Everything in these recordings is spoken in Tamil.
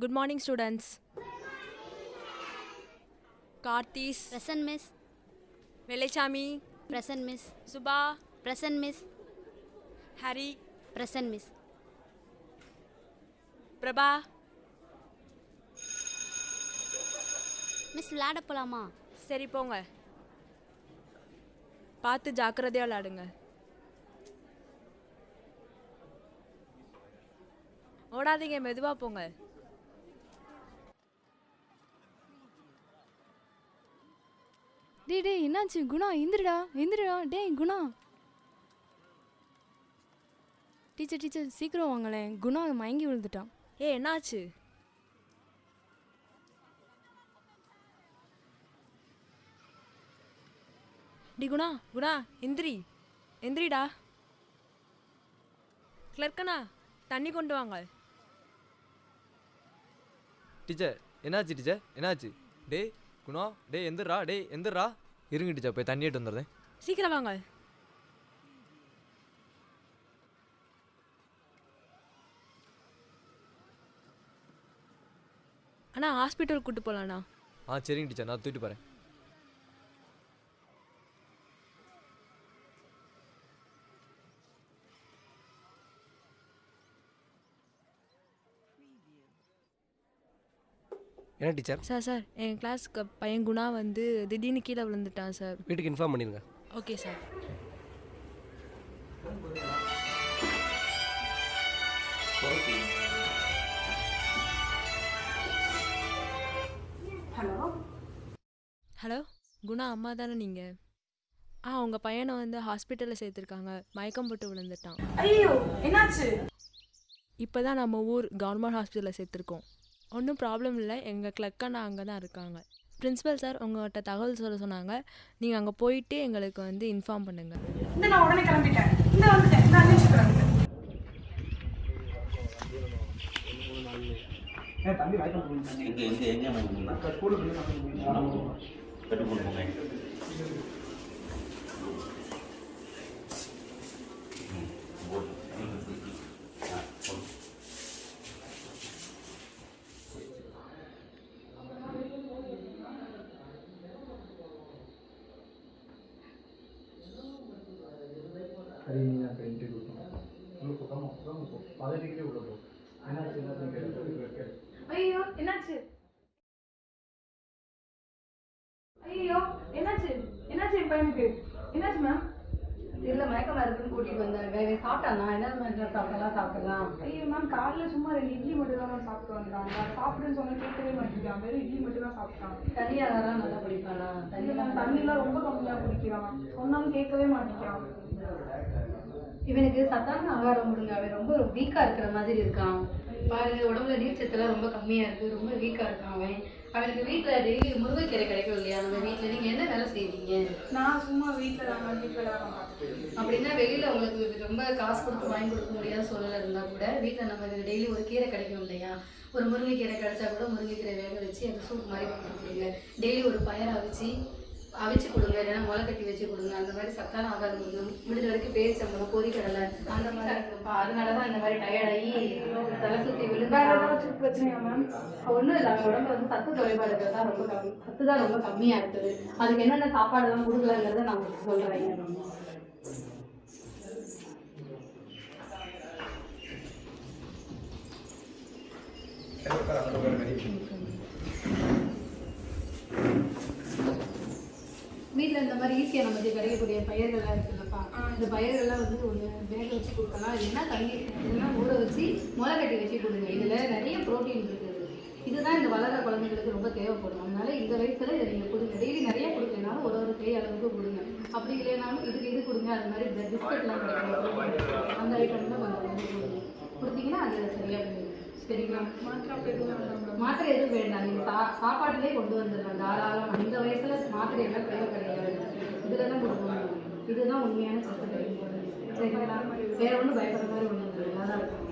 Good morning students Karthis present miss Vellaichamy present miss Subha present miss Hari present miss Prabha miss விளையாட போலாமா? சரி போங்க. பார்த்து ஜாக்கிரதையாக விளையாடுங்க. ஓடாதீங்க மெதுவாக போங்க. டேய் டேய் என்னாச்சு? குணா எந்திரிடா எந்திரிடா. டேய் குணா. டீச்சர் டீச்சர் சீக்கிரம் வாங்களேன் குணா மயங்கி விழுந்துட்டான் ஏ என்னாச்சு? டி குணா குணா எந்திரி. எந்திரிடா. கிளர்க்கண்ணா தண்ணி கொண்டு வாங்க. டீச்சர் என்னாச்சு டீச்சர் என்னாச்சு? டேய் குணா டேய் எந்திரா டேய் எந்திரா இருங்க டீச்சர் போய் தண்ணி எடுத்து வந்துடுறேன். சீக்கிரம் வாங்க. அண்ணா ஹாஸ்பிட்டல் கூட்டு போகலாண்ணா ஆ சரிங்க டீச்சர் நான் தூக்கிட்டு போகிறேன் என்ன டீச்சர்? சார் சார் என் கிளாஸ்க்கு பையன் குணா வந்து திடீர்னு கீழே விழுந்துட்டான் சார். வீட்டுக்கு இன்ஃபார்ம் பண்ணிடுங்க ஓகே சார் ஹலோ குணா அம்மா தானே நீங்கள் ஆ உங்கள் பையனை வந்து ஹாஸ்பிட்டலில் சேர்த்துருக்காங்க. மயக்கம் போட்டு விழுந்துட்டான். ஐயோ என்னாச்சு? இப்போ தான் நம்ம ஊர் கவர்மெண்ட் ஹாஸ்பிட்டலில் சேர்த்துருக்கோம். ஒன்றும் ப்ராப்ளம் இல்லை. எங்கள் கிளக்கண்ணா அங்கே தான் இருக்காங்க. பிரின்ஸிபல் சார் உங்கள்கிட்ட தகவல் சொல்ல சொன்னாங்க. நீங்கள் அங்கே போயிட்டு எங்களுக்கு வந்து இன்ஃபார்ம் பண்ணுங்கள் இந்த நான் உடனே கிளம்பிட்டேன். இந்த வந்துட்டேன். இந்த அஞ்சு நிமிஷம் கிளம்பிட்டேன். எங்க எங்க எங்க போகணும்னா கட்டு கொண்டு போங்க ம், போடு. ஆ, போடு. ஐயோ என்னாச்சு? ஐயோ என்னாச்சு? என்னாச்சு என் பையனுக்கு? என்னாச்சு மேம் இல்ல மயக்கமா இருக்குன்னு கூட்டிட்டு வந்தாங்க சாப்பிட்டானா? என்ன மாதிரி சாப்பிடலாம் சாப்பிடலாம். ஐயோ மேம் காலைல சும்மா ரெண்டு இட்லி மட்டும் தான் மேம் சாப்பிட்டு வந்தாங்க. சாப்பிடுன்னு சொன்னா கேட்கவே மாட்டேங்கிறான். வெறும் இட்லி மட்டும் தான் சாப்பிட்டான். தண்ணி ஆகாரம் நல்லா குடிப்பானா? தண்ணி மேம் தண்ணிலாம் ரொம்ப கம்மியா குடிக்கிறான். சொன்னாலும் கேட்கவே மாட்டேங்கிறான். இவனுக்கு சத்தான ஆகாரம் கொடுங்க. அவன் ரொம்ப வீக்கா இருக்கிற மாதிரி இருக்கான். பாருங்க உடம்புல நீர் சத்தெல்லாம் ரொம்ப கம்மியா இருக்கு. ரொம்ப வீக்கா இருக்கான் அவன். அவனுக்கு வீட்டுல டெய்லி முருங்கைக்கீரை கிடைக்கும் இல்லையா? நம்ம வீட்டுல நீங்க என்ன வேலை செய்வீங்க? நான் சும்மா வீட்டில் தான் வீட்டில் தான் அப்படின்னா வெளியில உங்களுக்கு ரொம்ப காசு கொடுத்து வாங்கி கொடுக்க முடியாத சூழல் இருந்தா கூட வீட்டுல நம்ம டெய்லி ஒரு கீரை கிடைக்கும் இல்லையா? ஒரு முருங்கைக்கீரை கிடைச்சா கூட முருங்கைக்கீரை வேக வச்சு அந்த சூப் மாதிரி கொடுங்க டெய்லி ஒரு பயரை அவிச்சு அவிச்சு கொடுங்க இல்லைன்னா முளை கட்டி வச்சு கொடுங்க அந்த மாதிரி சத்தான ஆகாரம் கொடுங்க. முடிஞ்ச வரைக்கும் பேரிச்சம்பழம் பொரிக்கடலை அந்த மாதிரி. இருக்குப்பா அதனால தான் இந்த மாதிரி டயர்டாகி தலை சுற்றி வேற விழுந்தா ஏதாச்சும் பிரச்சனையா மேம் ஒன்றும் இல்லை. அவங்க உடம்புல வந்து சத்து குறைபாடு தான் ரொம்ப கம்மி. சத்து தான் ரொம்ப கம்மியாக இருக்குது. அதுக்கு என்னென்ன சாப்பாடுலாம் கொடுக்கலாங்கிறத நான் உங்களுக்கு சொல்கிறேன் வீட்டில் இந்த மாதிரி ஈஸியாக நமக்கு கிடைக்கக்கூடிய பயிர்கள்லாம் இருக்குல்லப்பா. இந்த பயிர்கள்லாம் வந்து ஒன்று வேக வச்சு கொடுக்கலாம். இல்லைன்னா தண்ணி இல்லைன்னா ஊற வச்சு முளை கட்டி வச்சு கொடுங்க. இதில் நிறைய ப்ரோட்டீன் இருக்குது. இதுதான் இந்த வளர குழந்தைங்களுக்கு ரொம்ப தேவைப்படும். அதனால இந்த வயசுல இதை நீங்கள் கொடுங்க. டெய்லி நிறைய கொடுக்கலனாலும் ஒரு ஒரு கை அளவுக்கு கொடுங்க. அப்படி இல்லைனாலும் இதுக்கு இது கொடுங்க. அது மாதிரி இந்த பிஸ்கட்லாம் கிடைக்கும். அந்த ஐட்டம்லாம் கொஞ்சம் கொடுங்க கொடுத்தீங்கன்னா அது சரியாக சரிங்களா மாத்திரை எதுவும் வேண்டாம் மேம். மாத்திரை எதுவும் வேண்டாம். நீங்கள் சா சாப்பாட்டிலே கொண்டு வந்துடலாம். தாராளம். இந்த வயசுல மாத்திரை எல்லாம் தேவை கிடையாது. இதில் தான் கொடுக்கணும். இதுதான் உண்மையான சத்து சரிங்களா? வேற ஒன்றும் பயப்படுற மாதிரி இல்லை. நல்லா தான் இருக்கும்.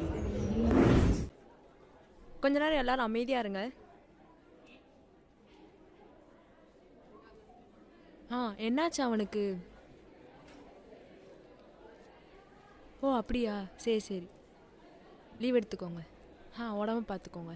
கொஞ்ச நேரம் எல்லாரும் அமைதியாக இருங்க. ஆ என்னாச்சு அவனுக்கு? ஓ அப்படியா? சரி சரி. லீவ் எடுத்துக்கோங்க. ஆ உடம்ப பார்த்துக்கோங்க